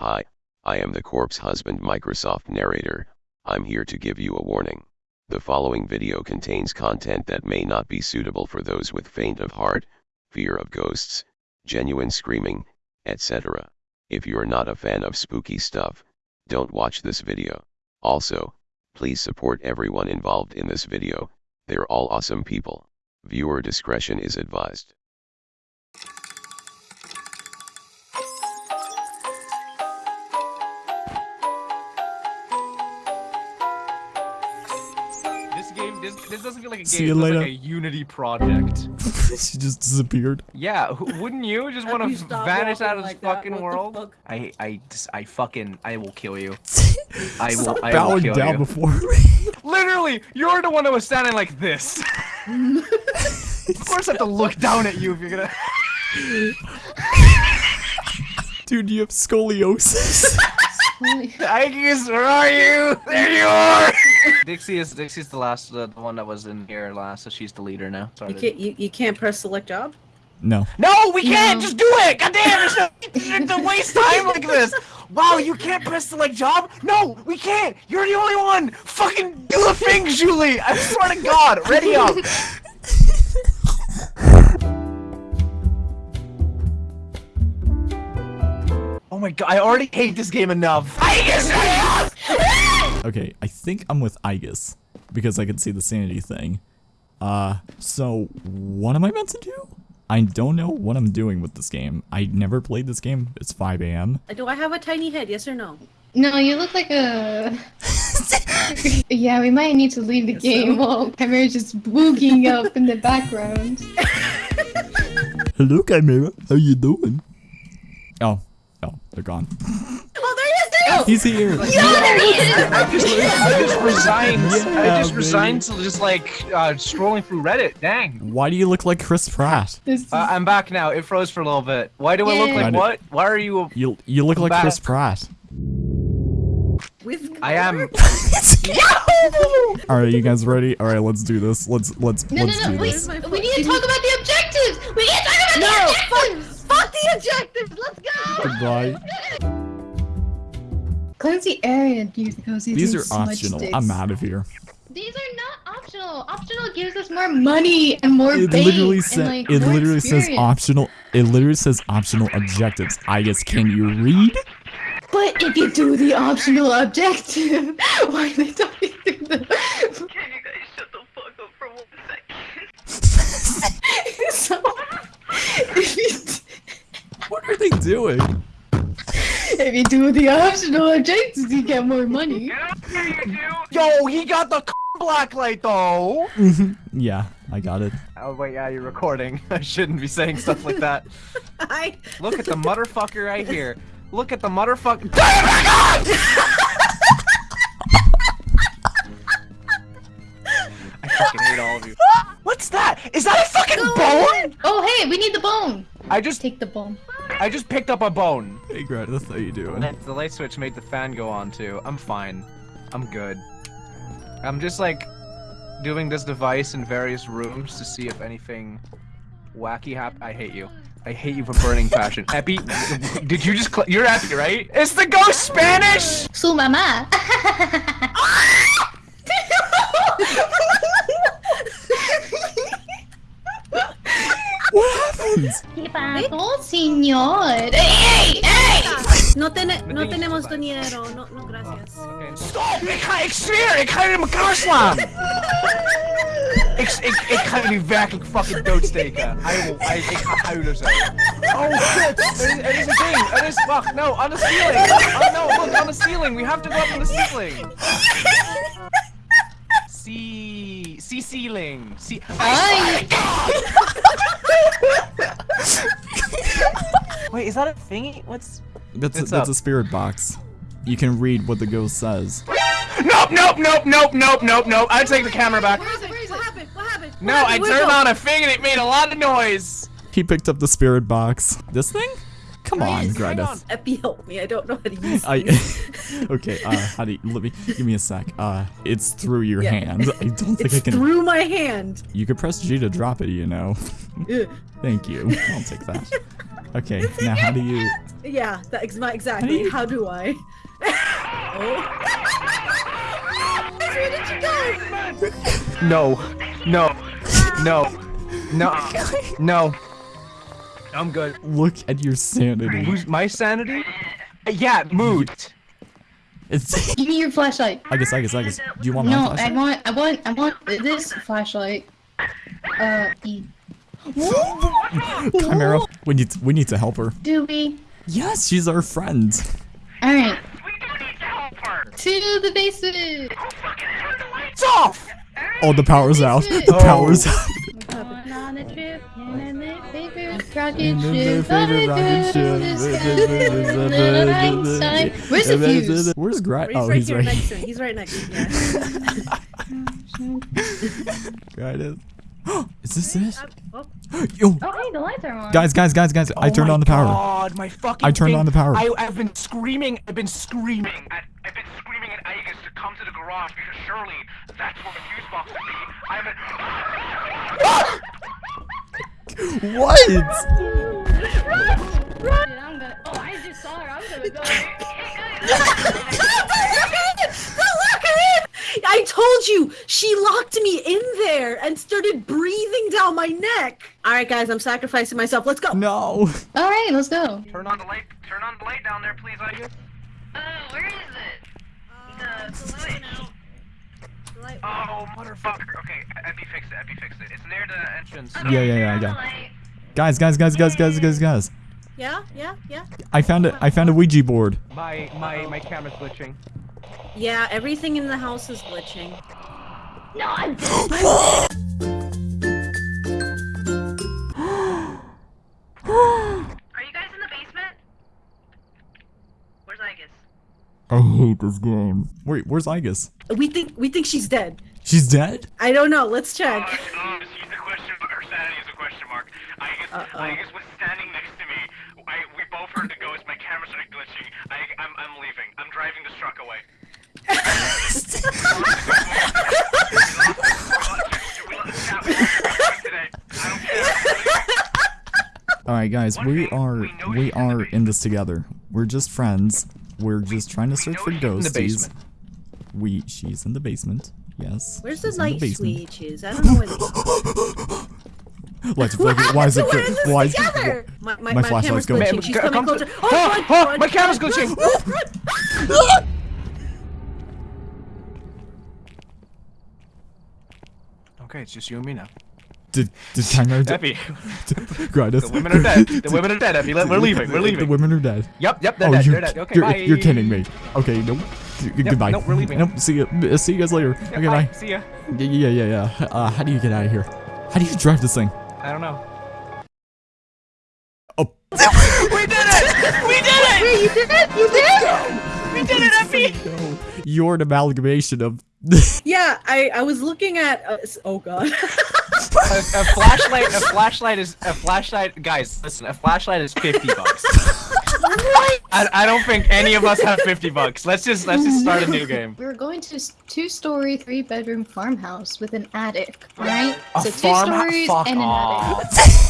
Hi, I am the corpse husband Microsoft narrator. I'm here to give you a warning. The following video contains content that may not be suitable for those with faint of heart, fear of ghosts, genuine screaming, etc. If you're not a fan of spooky stuff, don't watch this video. Also, please support everyone involved in this video, they're all awesome people. Viewer discretion is advised. This game, this, this doesn't feel like a game. See you feels later. like a Unity project. she just disappeared. Yeah, wouldn't you just want to vanish out of this like that, fucking what the world? fuck? I, I, just, I fucking, I will kill you. I will, Stop I will bowing kill down you. before me. Literally, you're the one that was standing like this. of course, I have to look down at you if you're gonna. Dude, you have scoliosis. I guess, where are you? There you are. Dixie is Dixie's the last, uh, the one that was in here last, so she's the leader now. Sorry. You can't you, you can't press select job? no. No, we can't. No. Just do it. God damn, it's to waste time like this. Wow, you can't press select job. No, we can't. You're the only one. Fucking do the thing, Julie. I swear to God. Ready up. Oh my God, I already hate this game enough. I guess Okay, I think I'm with Aegis because I can see the sanity thing. Uh, so what am I meant to do? I don't know what I'm doing with this game. I never played this game. It's 5 a.m. Do I have a tiny head? Yes or no? No, you look like a. yeah, we might need to leave the Guess game so. while Chimera's just boogieing up in the background. Hello, Chimera. How you doing? Oh, oh, they're gone. There he is! There he is! He's here. Yeah, there he is! I just, I just resigned. I Yeah, just baby. resigned to just like uh, scrolling through Reddit. Dang. Why do you look like Chris Pratt? Uh, I'm back now. It froze for a little bit. Why do I look like I what? Why are you? You you look like back. Chris Pratt. With I am. All right, you guys ready? All right, let's do this. Let's let's no, no, let's no, do wait. this. We need to talk about the objectives! We need to talk about No, the objectives! Fuck the objectives! Let's go! Goodbye. Cleanse the area and use cozy These are optional. I'm out of here. These are not optional. Optional gives us more money and more It bait literally and, says like, it more literally says optional. It literally says optional objectives. I guess can you read? But if you do the optional objective, why are they talking through the? Can you guys shut the fuck up for one second? so, What are they doing? If you do the optional objectives, you get more money. Yo, he got the blacklight though. yeah, I got it. Oh wait, yeah, you're recording. I shouldn't be saying stuff like that. I Look at the motherfucker right here. Look at the motherfucker. I fucking hate all of you. What's that? Is that a fucking bone? Oh, hey, we need the bone. I just, Take the bone. I just picked up a bone. Hey, Greta, how you doing? The light switch made the fan go on too. I'm fine. I'm good. I'm just like doing this device in various rooms to see if anything wacky hap- I hate you. I hate you for burning passion. Epi, did you just? Cl- You're Epi, right? It's the ghost Spanish. Su mamá. ¿Qué pasó, señor? ¡Ey, ey! no, tene, no tenemos dinero. No, no, gracias. Stop! Ik ga, ik zweer, ik ga je in elkaar slaan! ik, ik, ik ga jullie werkelijk fucking doodsteken. Hij wil, hij, ik ga huilen zo. Oh shit! Er is, er is een ding! Er is, wacht, no, on the ceiling! Oh no, look, on the ceiling! We have to go up on the ceiling! See, see ceiling! See, Ay, Wait, is that a thingy? What's... That's a, that's up. a spirit box. You can read what the ghost says. Nope, nope, nope, nope, nope, nope, nope! I take the camera back. Where is it? Where is it? What happened? What happened? No, What I happened? Where'd turned on a thing and it made a lot of noise! He picked up the spirit box. This thing? Come on, Hang Greta. on. Epi, help me. I don't know how to use I okay. Uh, how do you, let me give me a sec. Uh, it's through your Yeah. hand. I don't think It's I can. through my hand. You could press G to drop it. You know. Thank you. I'll take that. Okay, now how do you? Yeah, that ex- my- exactly. you- How do I? oh. Where did you go? No, no, no, no, no. I'm good. Look at your sanity. Who's my sanity? Yeah, mood. It's. Give me your flashlight. I guess. I guess. I guess. Do you want my No, I want, I want, I want this flashlight. Uh, E. Chimera, we need. To, we need to help her. Do we? Yes, she's our friend. All right, We do need to help her. to the basement. Who fucking turned the lights It's off. Oh, the power's out. The Oh. power's out. Going on a trip in a favorite rocket ship. favorite rocket ship. Little Einstein. Where's the fuse? Where's Grat? Oh, he's right. next to me. He's right next to me. Yeah. Grat is. Is this it? Oh, Yo, Oh, hey, the lights are on. guys, guys, guys, guys! I Oh turned my on the power. God, my fucking. I turned thing- on the power. I, I've been screaming. I've been screaming. I, I've been screaming at Aegis to come to the garage because surely that's where the fuse box would be. I've been. What? Dude, I'm gonna. Oh, I just saw her. I'm gonna go. I told you she locked me in there and started breathing down my neck. All right, guys, I'm sacrificing myself. Let's go. No. All right, let's go. Turn on the light. Turn on the light down there, please, Aegis. Uh, where is it? Uh, the light light- Oh, motherfucker. Okay, Epi fixed it. Epi fixed it. It's near the entrance. Yeah, yeah, yeah, I got. Guys, guys, guys, guys, guys, guys, guys! Yeah, yeah, yeah. I found it. I found a Ouija board. My my my camera's glitching. Yeah, everything in the house is glitching. No, I'm Are you guys in the basement? Where's Aegis? I hate this game. Wait, where's Aegis? We think we think she's dead. She's dead? I don't know. Let's check. Oh, Um, she's a question mark. Her sanity is a question mark. Aegis, Uh-oh. Was standing next to me. I, we both heard the ghost. My camera started glitching. I, I'm, I'm leaving. I'm driving this truck away. We lost the chat. We lost the chat today. I don't care. All right, guys, we are we know we she's in the are in this together. We're just friends. We're just trying to search for she's in the ghosties. We she's in the basement. Yes. Where's the she's in light switches? I don't know where they What's flicking? Why is it? We're in this Why is together. My, my, My my, flashlight's going. glitching. Man, She's coming closer. to- Oh, Oh, run, oh, my camera's run, glitching. run, run. Okay, it's just you and me now. Did did Chimera? Epi, Grindus. the women are dead. The women are dead, Epi. We're leaving. We're leaving. The women are dead. Yep, yep, they're oh, dead. you're, They're dead. Okay, you're, bye. you're kidding me. Okay, nope. Goodbye. nope, we're leaving. Nope. See you. See you guys later. Yeah, okay, bye. bye. See ya. Yeah, yeah, yeah, yeah. Uh, how do you get out of here? How do you drive this thing? I don't know. Oh. we did it! We did it! Hey, you did it! You did it! We did it, Epi! No, you're an amalgamation of. Yeah, I, I was looking at. Uh, oh god. a, a flashlight. A flashlight is a flashlight. Guys, listen. A flashlight is fifty bucks. I, I don't think any of us have fifty bucks. Let's just let's just start a new game. We're going to s- two-story, three-bedroom farmhouse with an attic, right? A so two stories fuck and an off. attic.